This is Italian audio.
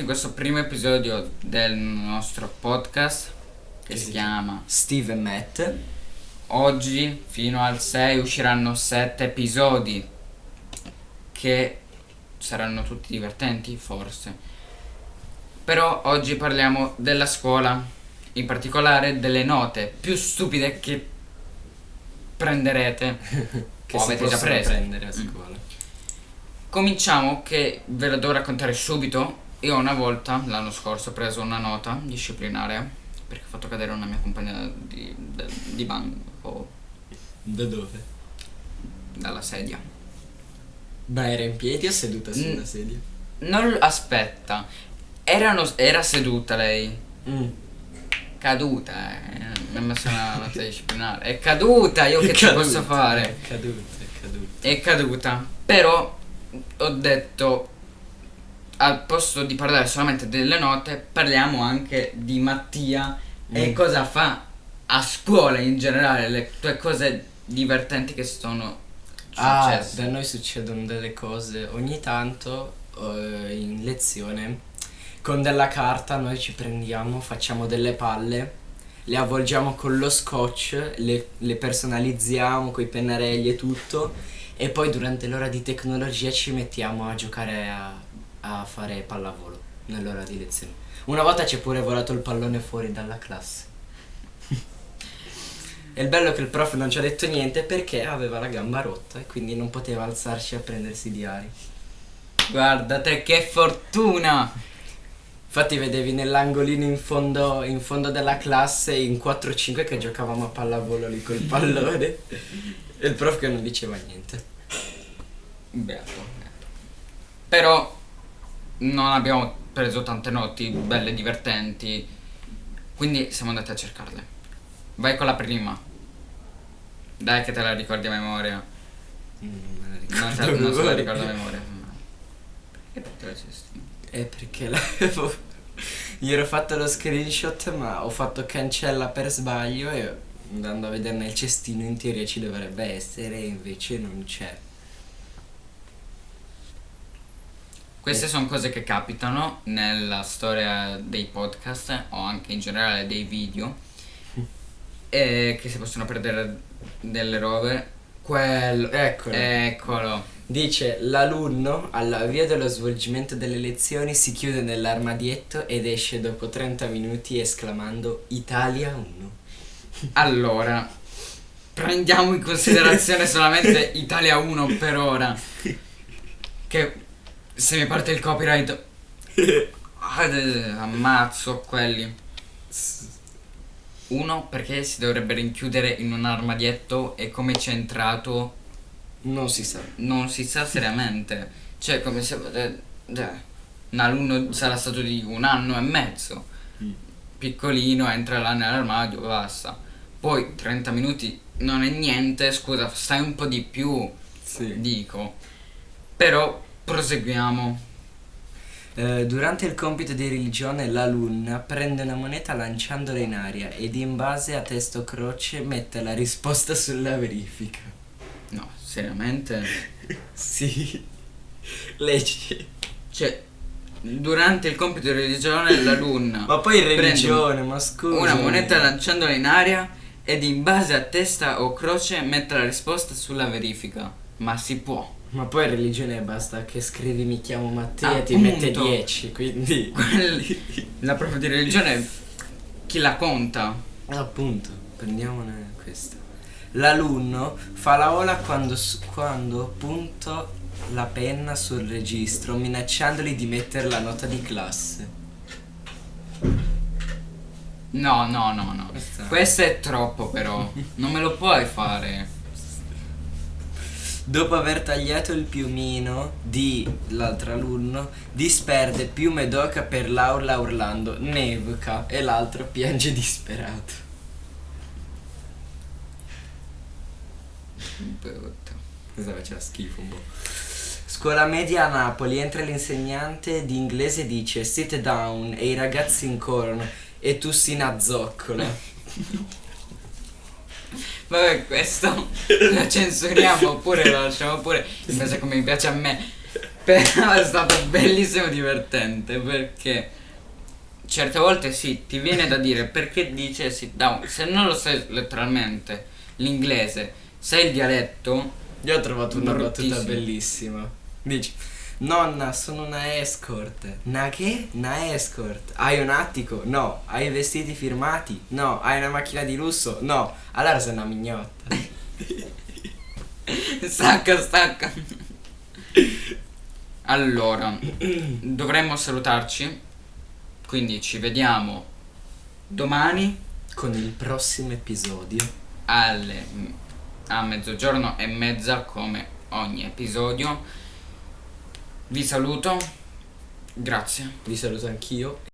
benvenuti in questo primo episodio del nostro podcast che si chiama Steve e Matt. Oggi fino al 6 usciranno 7 episodi che saranno tutti divertenti forse. Però oggi parliamo della scuola, in particolare delle note più stupide che prenderete Che o avete già preso. prendere a scuola. Cominciamo che ve la devo raccontare subito. Io una volta, l'anno scorso, ho preso una nota disciplinare perché ho fatto cadere una mia compagna di, de- di banco Da dove? dalla sedia. Ma era in piedi o seduta sulla Mm. sedia? Non aspetta, erano, era seduta lei, Mm. caduta, eh. mi ha messo una nota disciplinare. È caduta, io che ci caduta, posso fare? È caduta, è caduta. è caduta. Però ho detto al posto di parlare solamente delle note, parliamo anche di Mattia e Mm. cosa fa a scuola in generale, le tue cose divertenti che sono Ah, successe. da noi succedono delle cose ogni tanto eh, in lezione. Con della carta noi ci prendiamo, facciamo delle palle, le avvolgiamo con lo scotch, le, le personalizziamo con i pennarelli e tutto e poi durante l'ora di tecnologia ci mettiamo a giocare a, a fare pallavolo nell'ora di lezione. Una volta ci è pure volato il pallone fuori dalla classe. E il bello è che il prof non ci ha detto niente perché aveva la gamba rotta e quindi non poteva alzarsi a prendersi i diari. Guarda te che fortuna! Infatti vedevi nell'angolino in fondo, in fondo della classe in 4-5 che giocavamo a pallavolo lì col pallone e il prof che non diceva niente. Beato. Però non abbiamo preso tante noti belle, divertenti, quindi siamo andati a cercarle. Vai con la prima. Dai che te la ricordi a memoria. Mm, me la Non, ricordo te, non se la ricordo a memoria. E perché la cesti? È perché l'avevo... Gli ero fatto lo screenshot ma ho fatto cancella per sbaglio e andando a vedere nel cestino in teoria ci dovrebbe essere e invece non c'è. Queste sono cose che capitano nella storia dei podcast o anche in generale dei video e che si possono perdere delle robe. Quello, Eccolo. eccolo. Dice l'alunno all'avvio dello svolgimento delle lezioni si chiude nell'armadietto ed esce dopo 30 minuti esclamando Italia 1. Allora, prendiamo in considerazione solamente Italia 1 per ora. Che se mi parte il copyright, ah, ammazzo quelli. Uno, perché si dovrebbe rinchiudere in un armadietto e come c'è entrato Non si sa. non si sa seriamente. Cioè, come se. un alunno sarà stato di un anno e mezzo. Piccolino, entra là nell'armadio, basta. Poi 30 minuti non è niente, scusa, stai un po' di più, Sì. dico. Però proseguiamo. Eh, durante il compito di religione l'alunna prende una moneta lanciandola in aria ed in base a testo croce mette la risposta sulla verifica. No, seriamente. Sì. Leggi. Cioè, durante il compito di religione l'alunna Ma poi religione, ma scusa. una moneta lanciandola in aria ed in base a testa o croce mette la risposta sulla verifica. Ma si può. Ma poi religione basta che scrivi mi chiamo Matteo e ti mette 10, quindi... Quelli- la prof di religione chi la conta? Appunto, prendiamone questa. L'alunno fa la ola quando, quando punto la penna sul registro minacciandoli di mettere la nota di classe. No, no, no, no. Questa- Questo è troppo però. Non me lo puoi fare. Dopo aver tagliato il piumino di l'altro alunno, disperde piume d'oca per l'aula urlando nevica e l'altro piange disperato. Brutto. Cosa faceva schifo un po'. Scuola media a Napoli entra l'insegnante di inglese e dice sit down e i ragazzi incorrono e tu si nazzoccola. Vabbè, questo lo censuriamo oppure lo lasciamo pure in base a come mi piace a me. Però è stato bellissimo divertente perché certe volte sì, ti viene da dire perché dice sit down. Se non lo sai letteralmente l'inglese, sai il dialetto, Io ho trovato una battuta bellissima. Dici, nonna, sono una escort. Una che? Una escort. Hai un attico? No. Hai vestiti firmati? No. Hai una macchina di lusso? No. Allora sei una mignotta. stacca, stacca. Allora, dovremmo salutarci. Quindi ci vediamo domani Con il prossimo episodio. alle a mezzogiorno e mezza come ogni episodio. Vi saluto. Grazie. Vi saluto anch'io